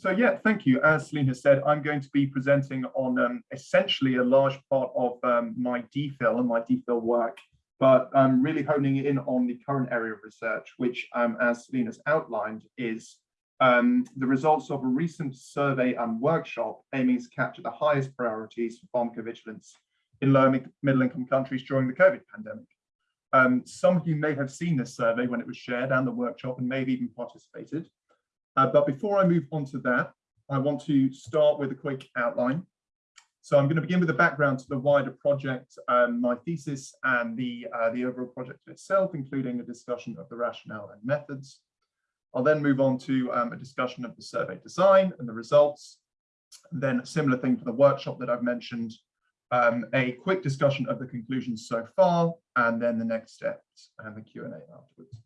so yeah, thank you. As Celine has said, I'm going to be presenting on um, essentially a large part of um, my DPhil and my DPhil work, but I'm really honing in on the current area of research, which, um, as Celine has outlined, is um, the results of a recent survey and workshop aiming to capture the highest priorities for pharmacovigilance in low and middle income countries during the COVID pandemic. Um, some of you may have seen this survey when it was shared and the workshop and may have even participated. Uh, but before I move on to that, I want to start with a quick outline. So I'm going to begin with a background to the wider project, um, my thesis and the, uh, the overall project itself, including a discussion of the rationale and methods. I'll then move on to um, a discussion of the survey design and the results. Then a similar thing for the workshop that I've mentioned, um, a quick discussion of the conclusions so far, and then the next steps and the Q&A afterwards.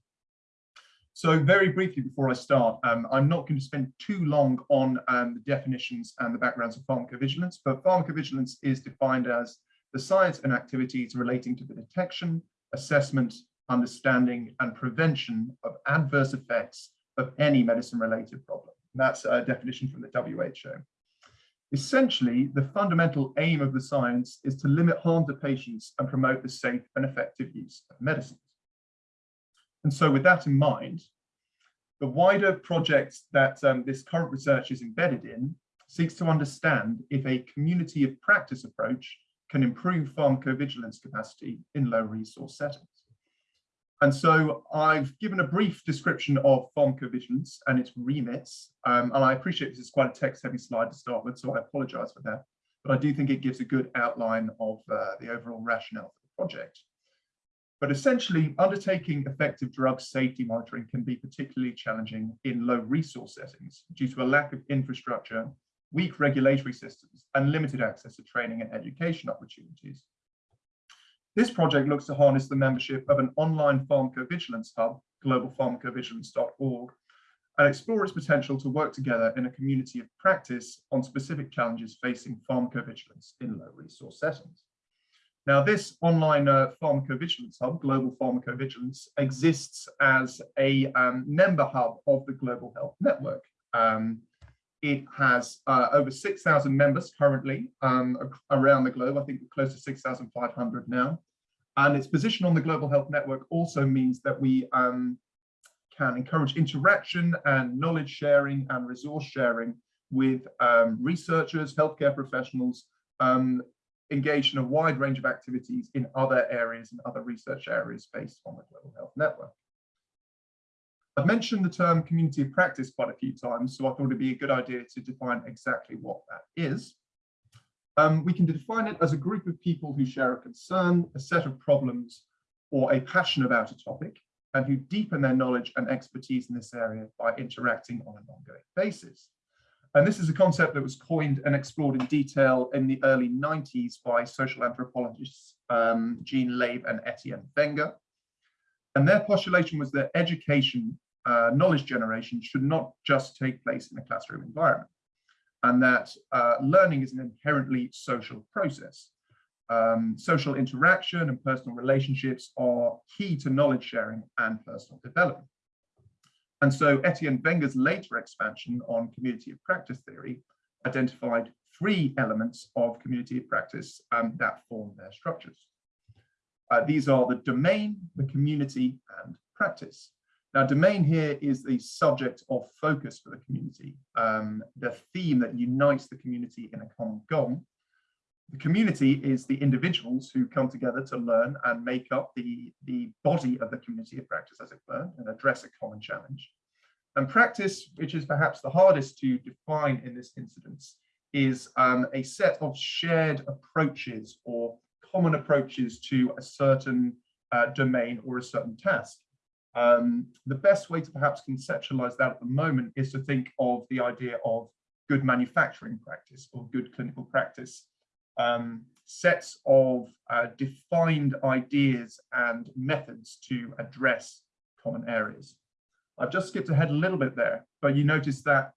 So very briefly before I start, um, I'm not going to spend too long on um, the definitions and the backgrounds of pharmacovigilance, but pharmacovigilance is defined as the science and activities relating to the detection, assessment, understanding and prevention of adverse effects of any medicine-related problem. That's a definition from the WHO. Essentially, the fundamental aim of the science is to limit harm to patients and promote the safe and effective use of medicines. And so with that in mind, the wider project that um, this current research is embedded in seeks to understand if a community of practice approach can improve pharmacovigilance capacity in low resource settings. And so I've given a brief description of pharmacovigilance and its remits. Um, and I appreciate this is quite a text heavy slide to start with, so I apologize for that. But I do think it gives a good outline of uh, the overall rationale for the project. But essentially, undertaking effective drug safety monitoring can be particularly challenging in low resource settings due to a lack of infrastructure, weak regulatory systems, and limited access to training and education opportunities. This project looks to harness the membership of an online pharmacovigilance hub, globalpharmacovigilance.org, and explore its potential to work together in a community of practice on specific challenges facing pharmacovigilance in low resource settings. Now, this online uh, pharmacovigilance hub, Global Pharmacovigilance, exists as a um, member hub of the Global Health Network. Um, it has uh, over 6,000 members currently um, around the globe. I think close to 6,500 now. And its position on the Global Health Network also means that we um, can encourage interaction and knowledge sharing and resource sharing with um, researchers, healthcare professionals, um, engaged in a wide range of activities in other areas and other research areas based on the Global Health Network. I've mentioned the term community of practice quite a few times, so I thought it'd be a good idea to define exactly what that is. Um, we can define it as a group of people who share a concern, a set of problems, or a passion about a topic, and who deepen their knowledge and expertise in this area by interacting on an ongoing basis. And this is a concept that was coined and explored in detail in the early 90s by social anthropologists um, Jean Lave and Etienne Wenger. And their postulation was that education uh, knowledge generation should not just take place in a classroom environment and that uh, learning is an inherently social process. Um, social interaction and personal relationships are key to knowledge sharing and personal development. And so Etienne Wenger's later expansion on community of practice theory identified three elements of community of practice um, that form their structures. Uh, these are the domain, the community, and practice. Now, domain here is the subject of focus for the community, um, the theme that unites the community in a common goal. The community is the individuals who come together to learn and make up the, the body of the community of practice, as it were, and address a common challenge. And practice, which is perhaps the hardest to define in this incidence, is um, a set of shared approaches or common approaches to a certain uh, domain or a certain task. Um, the best way to perhaps conceptualize that at the moment is to think of the idea of good manufacturing practice or good clinical practice. Um, sets of uh, defined ideas and methods to address common areas. I've just skipped ahead a little bit there, but you notice that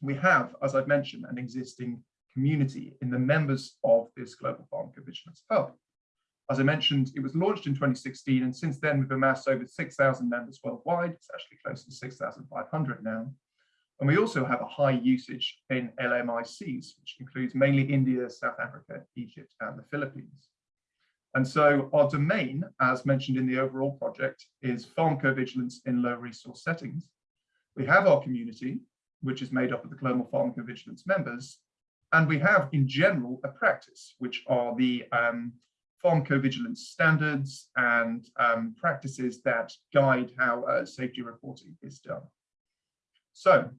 we have, as I've mentioned, an existing community in the members of this Global Pharmacovigilance Hub. As I mentioned, it was launched in 2016, and since then we've amassed over 6,000 members worldwide. It's actually close to 6,500 now. And we also have a high usage in LMICs, which includes mainly India, South Africa, Egypt, and the Philippines. And so our domain, as mentioned in the overall project, is pharmacovigilance in low resource settings. We have our community, which is made up of the global pharmacovigilance members, and we have in general a practice, which are the um, pharmacovigilance standards and um, practices that guide how uh, safety reporting is done. So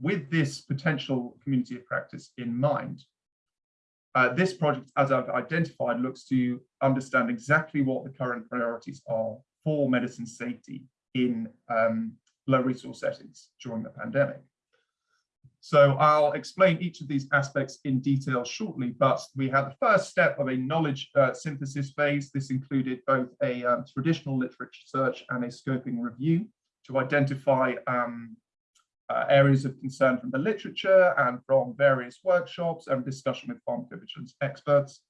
with this potential community of practice in mind, uh, this project, as I've identified, looks to understand exactly what the current priorities are for medicine safety in um, low resource settings during the pandemic. So I'll explain each of these aspects in detail shortly, but we had the first step of a knowledge uh, synthesis phase. This included both a um, traditional literature search and a scoping review to identify um, uh, areas of concern from the literature and from various workshops and discussion with pharmacovigilance experts.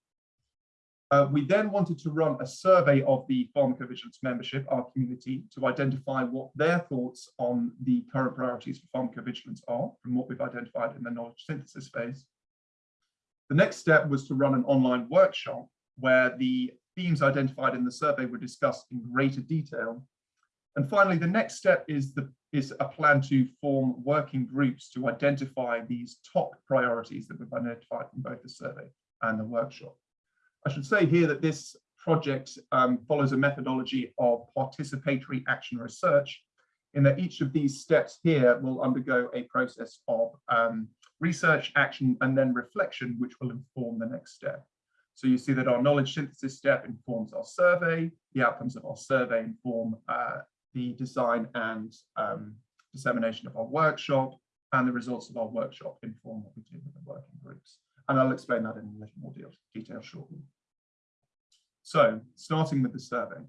Uh, we then wanted to run a survey of the pharmacovigilance membership, our community, to identify what their thoughts on the current priorities for pharmacovigilance are from what we've identified in the knowledge synthesis phase. The next step was to run an online workshop where the themes identified in the survey were discussed in greater detail. And finally, the next step is the is a plan to form working groups to identify these top priorities that we've identified from both the survey and the workshop. I should say here that this project um, follows a methodology of participatory action research in that each of these steps here will undergo a process of um, research, action, and then reflection, which will inform the next step. So you see that our knowledge synthesis step informs our survey, the outcomes of our survey inform uh, the design and um, dissemination of our workshop and the results of our workshop inform what we do with the working groups. And I'll explain that in a little more detail shortly. So starting with the survey.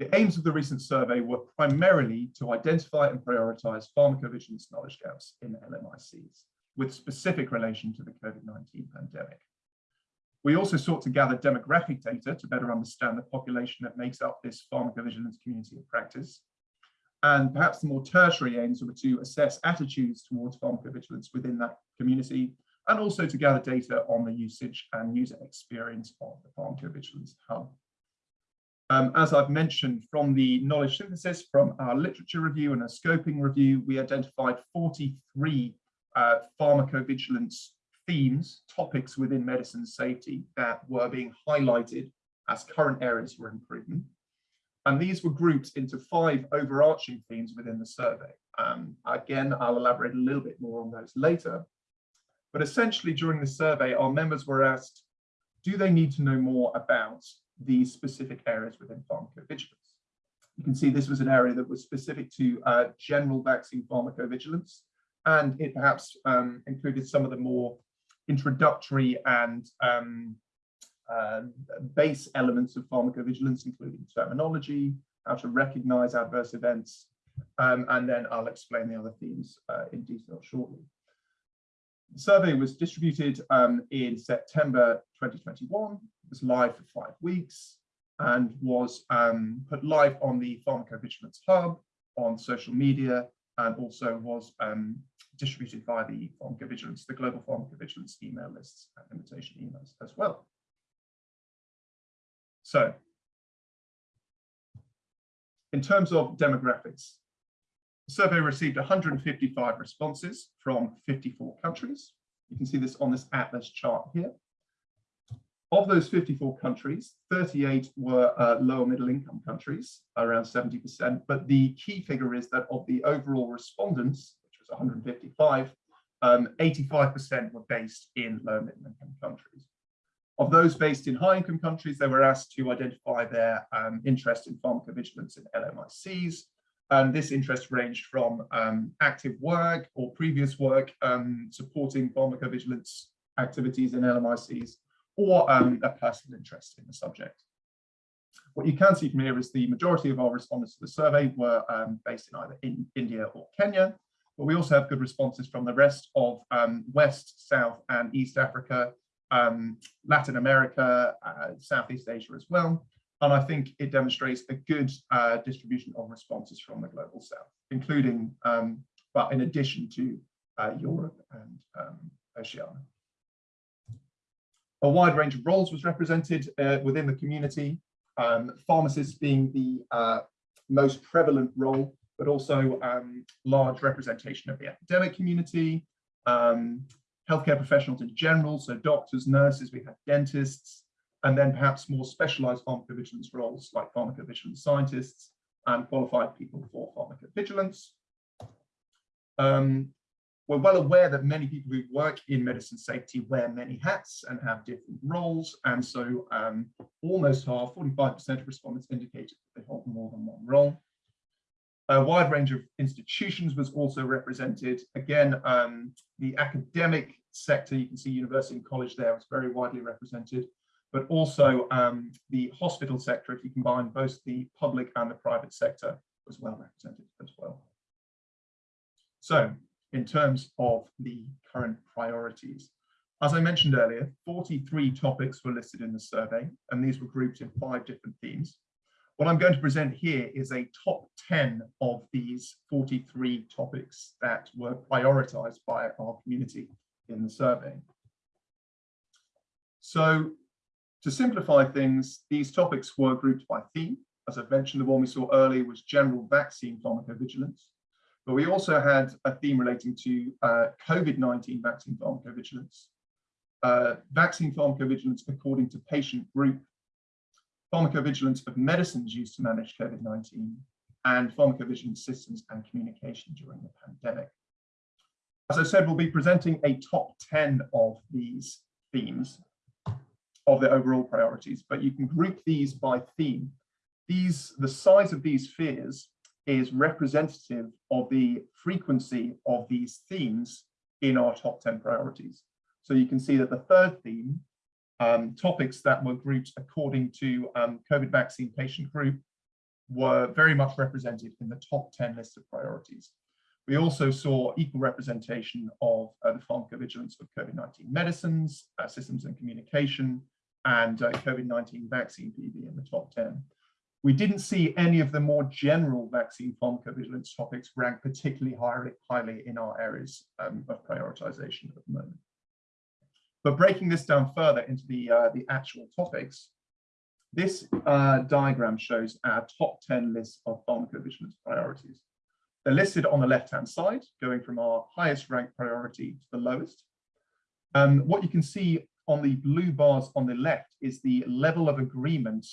The aims of the recent survey were primarily to identify and prioritize pharmacovigilance knowledge gaps in LMICs with specific relation to the COVID-19 pandemic. We also sought to gather demographic data to better understand the population that makes up this pharmacovigilance community of practice. And perhaps the more tertiary aims were to assess attitudes towards pharmacovigilance within that community, and also to gather data on the usage and user experience of the pharmacovigilance hub. Um, as I've mentioned from the knowledge synthesis from our literature review and a scoping review, we identified 43 uh, pharmacovigilance themes, topics within medicine safety that were being highlighted as current areas for improvement. And these were grouped into five overarching themes within the survey. Um, again, I'll elaborate a little bit more on those later. But essentially during the survey, our members were asked, do they need to know more about these specific areas within pharmacovigilance? You can see this was an area that was specific to uh, general vaccine pharmacovigilance, and it perhaps um, included some of the more introductory and um, uh, base elements of pharmacovigilance, including terminology, how to recognize adverse events, um, and then I'll explain the other themes uh, in detail shortly. The survey was distributed um, in September 2021, it was live for five weeks, and was um, put live on the Pharmacovigilance Hub, on social media, and also was um, distributed via the pharmacovigilance, the global pharmacovigilance email lists and invitation emails as well. So, in terms of demographics, the survey received 155 responses from 54 countries. You can see this on this atlas chart here. Of those 54 countries, 38 were uh, lower middle income countries, around 70%. But the key figure is that of the overall respondents, was 155, 85% um, were based in low and middle income countries. Of those based in high income countries, they were asked to identify their um, interest in pharmacovigilance in LMICs. And this interest ranged from um, active work or previous work um, supporting pharmacovigilance activities in LMICs or um, a personal interest in the subject. What you can see from here is the majority of our respondents to the survey were um, based in either in India or Kenya, but we also have good responses from the rest of um, West, South and East Africa, um, Latin America, uh, Southeast Asia as well. And I think it demonstrates a good uh, distribution of responses from the Global South, including um, but in addition to uh, Europe and um, Oceania. A wide range of roles was represented uh, within the community, um, pharmacists being the uh, most prevalent role, but also um, large representation of the academic community, um, healthcare professionals in general, so doctors, nurses, we had dentists, and then perhaps more specialized pharmacovigilance roles like pharmacovigilance scientists and qualified people for pharmacovigilance. Um, we're well aware that many people who work in medicine safety wear many hats and have different roles. And so um, almost half, 45% of respondents indicated that they hold more than one role. A wide range of institutions was also represented. Again, um, the academic sector, you can see university and college there was very widely represented, but also um, the hospital sector, if you combine both the public and the private sector, was well represented as well. So in terms of the current priorities, as I mentioned earlier, 43 topics were listed in the survey, and these were grouped in five different themes. What I'm going to present here is a top 10 of these 43 topics that were prioritized by our community in the survey. So to simplify things, these topics were grouped by theme. As I've mentioned, the one we saw earlier was general vaccine pharmacovigilance. But we also had a theme relating to uh, COVID-19 vaccine pharmacovigilance, uh, vaccine pharmacovigilance according to patient group pharmacovigilance of medicines used to manage COVID-19, and pharmacovigilance systems and communication during the pandemic. As I said, we'll be presenting a top 10 of these themes of the overall priorities, but you can group these by theme. These, the size of these spheres is representative of the frequency of these themes in our top 10 priorities. So you can see that the third theme um, topics that were grouped according to um, COVID vaccine patient group were very much represented in the top 10 list of priorities. We also saw equal representation of uh, the pharmacovigilance of COVID-19 medicines, uh, systems and communication, and uh, COVID-19 vaccine PV in the top 10. We didn't see any of the more general vaccine pharmacovigilance topics ranked particularly highly, highly in our areas um, of prioritization at the moment. But breaking this down further into the, uh, the actual topics, this uh, diagram shows our top 10 list of pharmacovigilance priorities. They're listed on the left-hand side, going from our highest ranked priority to the lowest. Um, what you can see on the blue bars on the left is the level of agreement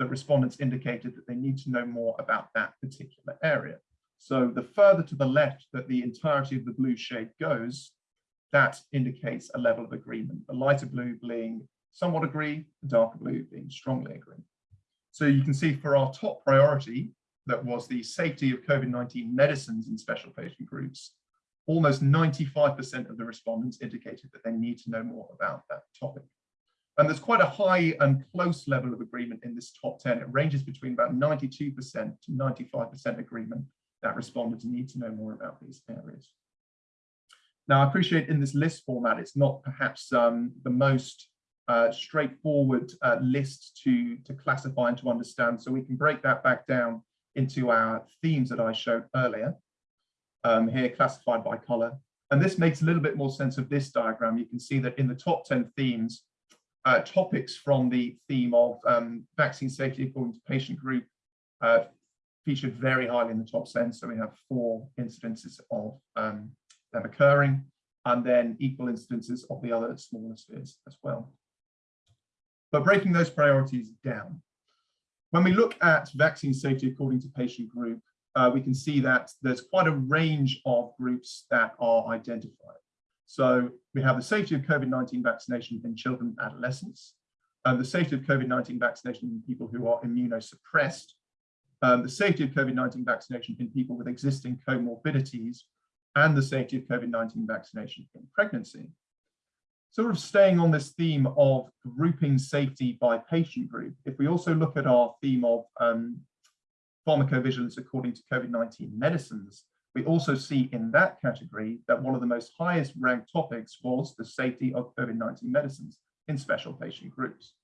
that respondents indicated that they need to know more about that particular area. So the further to the left that the entirety of the blue shade goes, that indicates a level of agreement. The lighter blue being somewhat agree, the darker blue being strongly agree. So you can see for our top priority, that was the safety of COVID-19 medicines in special patient groups, almost 95% of the respondents indicated that they need to know more about that topic. And there's quite a high and close level of agreement in this top 10. It ranges between about 92% to 95% agreement that respondents need to know more about these areas. Now, I appreciate in this list format, it's not perhaps um, the most uh, straightforward uh, list to, to classify and to understand. So we can break that back down into our themes that I showed earlier, um, here classified by color. And this makes a little bit more sense of this diagram. You can see that in the top 10 themes, uh, topics from the theme of um, vaccine safety according to patient group uh, featured very highly in the top 10. So we have four incidences of um, them occurring, and then equal instances of the other smaller spheres as well. But breaking those priorities down, when we look at vaccine safety according to patient group, uh, we can see that there's quite a range of groups that are identified. So we have the safety of COVID-19 vaccination in children and adolescents, uh, the safety of COVID-19 vaccination in people who are immunosuppressed, um, the safety of COVID-19 vaccination in people with existing comorbidities, and the safety of COVID-19 vaccination in pregnancy. Sort of staying on this theme of grouping safety by patient group, if we also look at our theme of um, pharmacovigilance according to COVID-19 medicines, we also see in that category that one of the most highest ranked topics was the safety of COVID-19 medicines in special patient groups.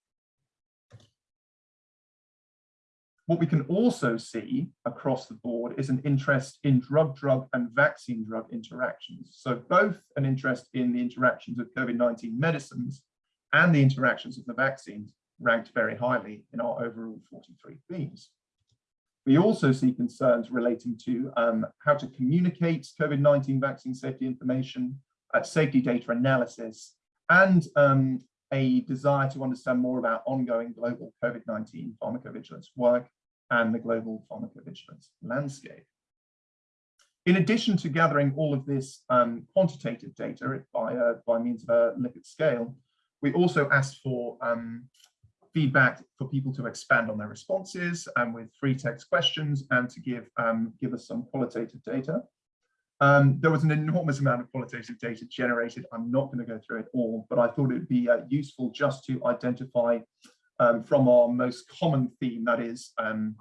What we can also see across the board is an interest in drug-drug and vaccine-drug interactions. So both an interest in the interactions of COVID-19 medicines and the interactions of the vaccines ranked very highly in our overall 43 themes. We also see concerns relating to um, how to communicate COVID-19 vaccine safety information, uh, safety data analysis, and um, a desire to understand more about ongoing global COVID-19 pharmacovigilance work and the global pharmacovigilance landscape. In addition to gathering all of this um, quantitative data by, uh, by means of a Likert scale, we also asked for um, feedback for people to expand on their responses and with free text questions and to give, um, give us some qualitative data. Um, there was an enormous amount of qualitative data generated. I'm not going to go through it all, but I thought it would be uh, useful just to identify um, from our most common theme, that is um,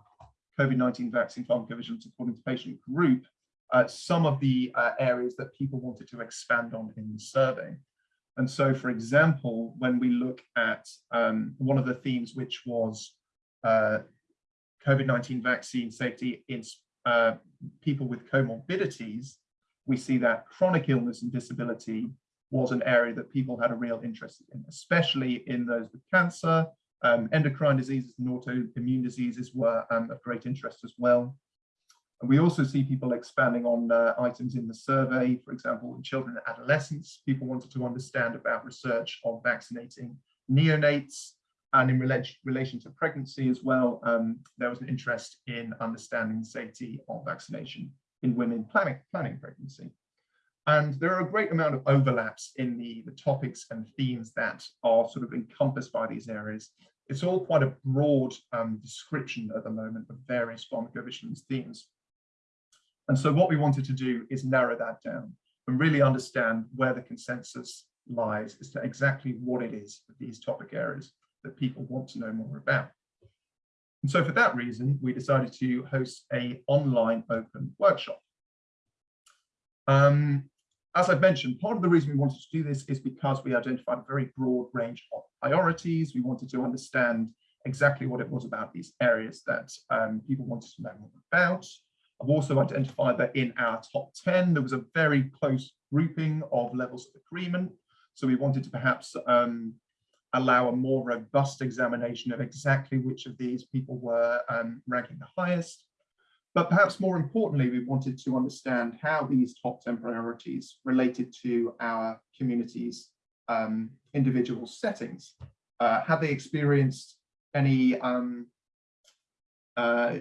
COVID-19 vaccine pharmacovigilance according to patient group, uh, some of the uh, areas that people wanted to expand on in the survey. And so, for example, when we look at um, one of the themes, which was uh, COVID-19 vaccine safety in uh, people with comorbidities, we see that chronic illness and disability was an area that people had a real interest in, especially in those with cancer, um, endocrine diseases and autoimmune diseases were um, of great interest as well. And we also see people expanding on uh, items in the survey, for example, in children and adolescents, people wanted to understand about research on vaccinating neonates, and in relation, relation to pregnancy as well, um, there was an interest in understanding the safety of vaccination in women planning, planning pregnancy. And there are a great amount of overlaps in the, the topics and themes that are sort of encompassed by these areas. It's all quite a broad um, description at the moment of various pharmacovigilance themes. And so what we wanted to do is narrow that down and really understand where the consensus lies as to exactly what it is for these topic areas that people want to know more about. And so for that reason, we decided to host a online open workshop. Um, as I've mentioned, part of the reason we wanted to do this is because we identified a very broad range of priorities. We wanted to understand exactly what it was about these areas that um, people wanted to know more about. I've also identified that in our top 10, there was a very close grouping of levels of agreement. So we wanted to perhaps um, allow a more robust examination of exactly which of these people were um, ranking the highest. But perhaps more importantly, we wanted to understand how these top 10 priorities related to our community's um, individual settings. Uh, have they experienced any um, uh,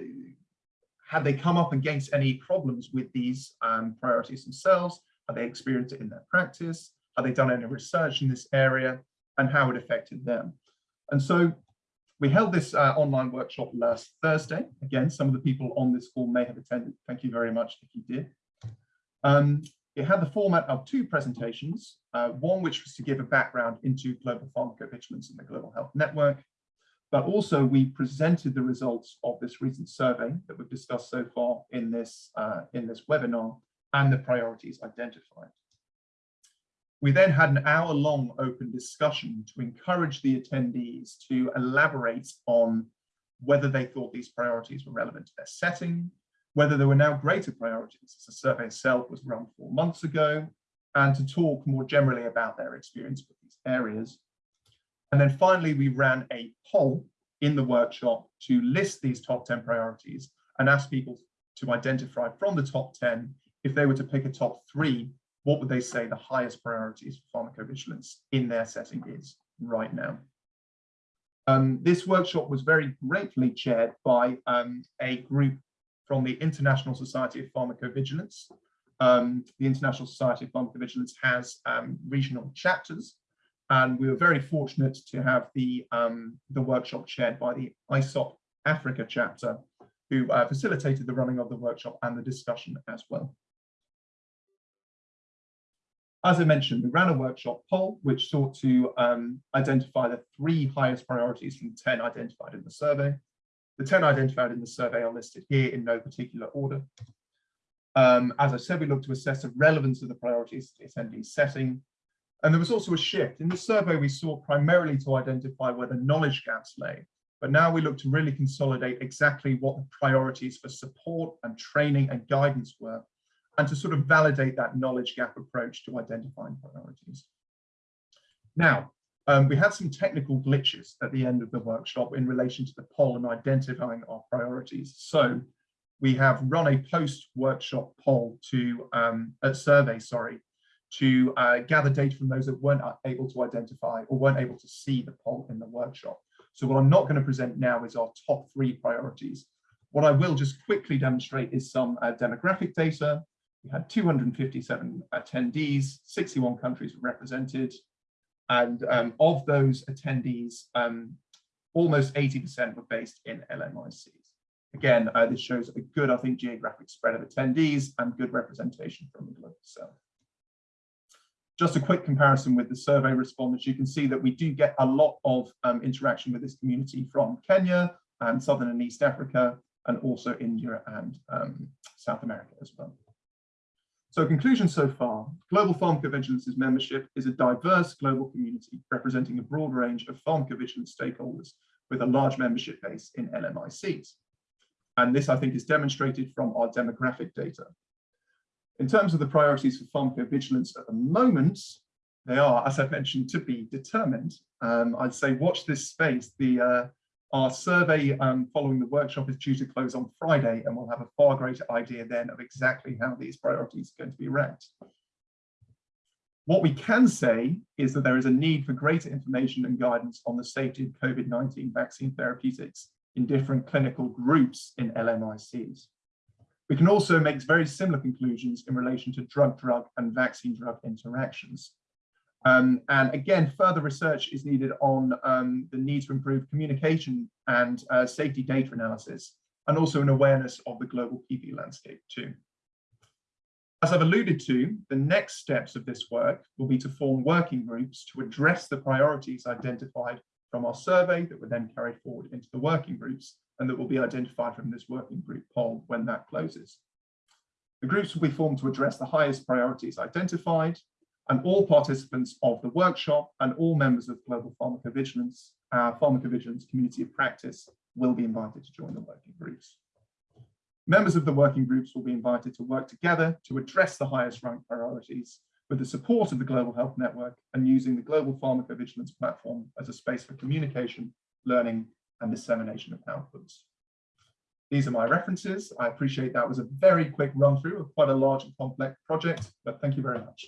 have they come up against any problems with these um, priorities themselves? Have they experienced it in their practice? Have they done any research in this area and how it affected them? And so we held this uh, online workshop last Thursday. Again, some of the people on this call may have attended. Thank you very much if you did. Um, it had the format of two presentations, uh, one which was to give a background into global pharmacovigilance and the Global Health Network, but also we presented the results of this recent survey that we've discussed so far in this, uh, in this webinar and the priorities identified. We then had an hour long open discussion to encourage the attendees to elaborate on whether they thought these priorities were relevant to their setting, whether there were now greater priorities, as the survey itself was run four months ago, and to talk more generally about their experience with these areas. And then finally, we ran a poll in the workshop to list these top 10 priorities and ask people to identify from the top 10, if they were to pick a top three, what would they say the highest priorities for pharmacovigilance in their setting is right now? Um, this workshop was very gratefully chaired by um, a group from the International Society of Pharmacovigilance. Um, the International Society of Pharmacovigilance has um, regional chapters and we were very fortunate to have the, um, the workshop chaired by the ISOP Africa chapter, who uh, facilitated the running of the workshop and the discussion as well. As I mentioned, we ran a workshop poll which sought to um, identify the three highest priorities from 10 identified in the survey. The 10 identified in the survey are listed here in no particular order. Um, as I said, we looked to assess the relevance of the priorities to the attendees setting, and there was also a shift. In the survey, we sought primarily to identify where the knowledge gaps lay. But now we look to really consolidate exactly what the priorities for support and training and guidance were, and to sort of validate that knowledge gap approach to identifying priorities. Now, um, we had some technical glitches at the end of the workshop in relation to the poll and identifying our priorities. So we have run a post-workshop poll to, um, a survey, sorry, to uh, gather data from those that weren't able to identify or weren't able to see the poll in the workshop. So what I'm not going to present now is our top three priorities. What I will just quickly demonstrate is some uh, demographic data. We had 257 attendees, 61 countries were represented, and um, of those attendees, um, almost 80% were based in LMICs. Again, uh, this shows a good, I think, geographic spread of attendees and good representation from the global south. Just a quick comparison with the survey respondents, you can see that we do get a lot of um, interaction with this community from Kenya and Southern and East Africa, and also India and um, South America as well. So conclusion so far, Global Pharmacovigilance's membership is a diverse global community representing a broad range of pharmacovigilance stakeholders with a large membership base in LMICs. And this, I think, is demonstrated from our demographic data. In terms of the priorities for pharmacovigilance at the moment, they are, as I've mentioned, to be determined. Um, I'd say watch this space. The uh, our survey um, following the workshop is due to close on Friday, and we'll have a far greater idea then of exactly how these priorities are going to be ranked. What we can say is that there is a need for greater information and guidance on the safety of COVID-19 vaccine therapeutics in different clinical groups in LMICs. We can also make very similar conclusions in relation to drug-drug and vaccine-drug interactions. Um, and again, further research is needed on um, the need to improve communication and uh, safety data analysis, and also an awareness of the global PV landscape too. As I've alluded to, the next steps of this work will be to form working groups to address the priorities identified from our survey that were then carried forward into the working groups and that will be identified from this working group poll when that closes. The groups will be formed to address the highest priorities identified and all participants of the workshop and all members of Global Pharmacovigilance, uh, Pharmacovigilance Community of Practice will be invited to join the working groups. Members of the working groups will be invited to work together to address the highest ranked priorities with the support of the Global Health Network and using the Global Pharmacovigilance platform as a space for communication, learning and dissemination of outputs. These are my references. I appreciate that was a very quick run through of quite a large and complex project, but thank you very much.